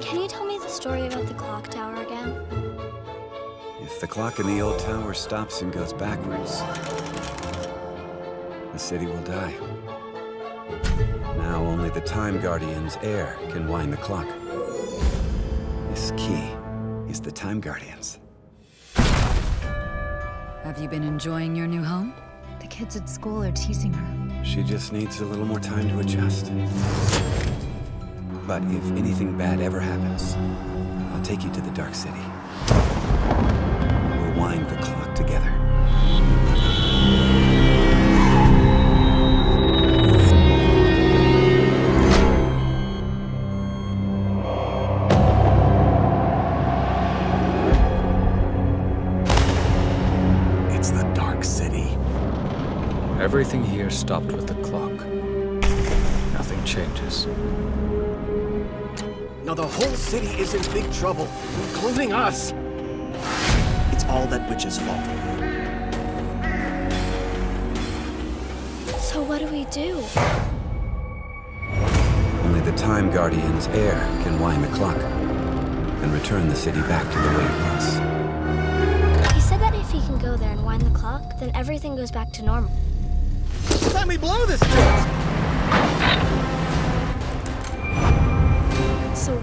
Can you tell me the story about the clock tower again? If the clock in the old tower stops and goes backwards, the city will die. Now only the Time Guardian's heir can wind the clock. This key is the Time Guardian's. Have you been enjoying your new home? The kids at school are teasing her. She just needs a little more time to adjust. But if anything bad ever happens, I'll take you to the Dark City. We'll wind the clock together. It's the Dark City. Everything here stopped with the clock. Nothing changes. Now the whole city is in big trouble, including us. It's all that witch's fault. So what do we do? Only the Time Guardian's heir can wind the clock and return the city back to the way it was. He said that if he can go there and wind the clock, then everything goes back to normal. Let me blow this thing!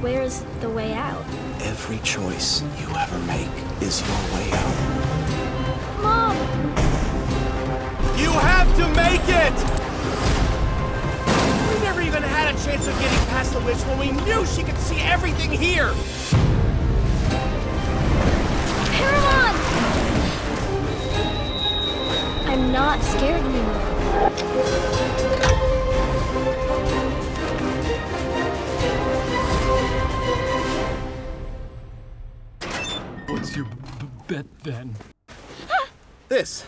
Where's the way out? Every choice you ever make is your way out. Mom! You have to make it! We never even had a chance of getting past the witch when we knew she could see everything here! Paramount! I'm not scared anymore. What's your bet then? This.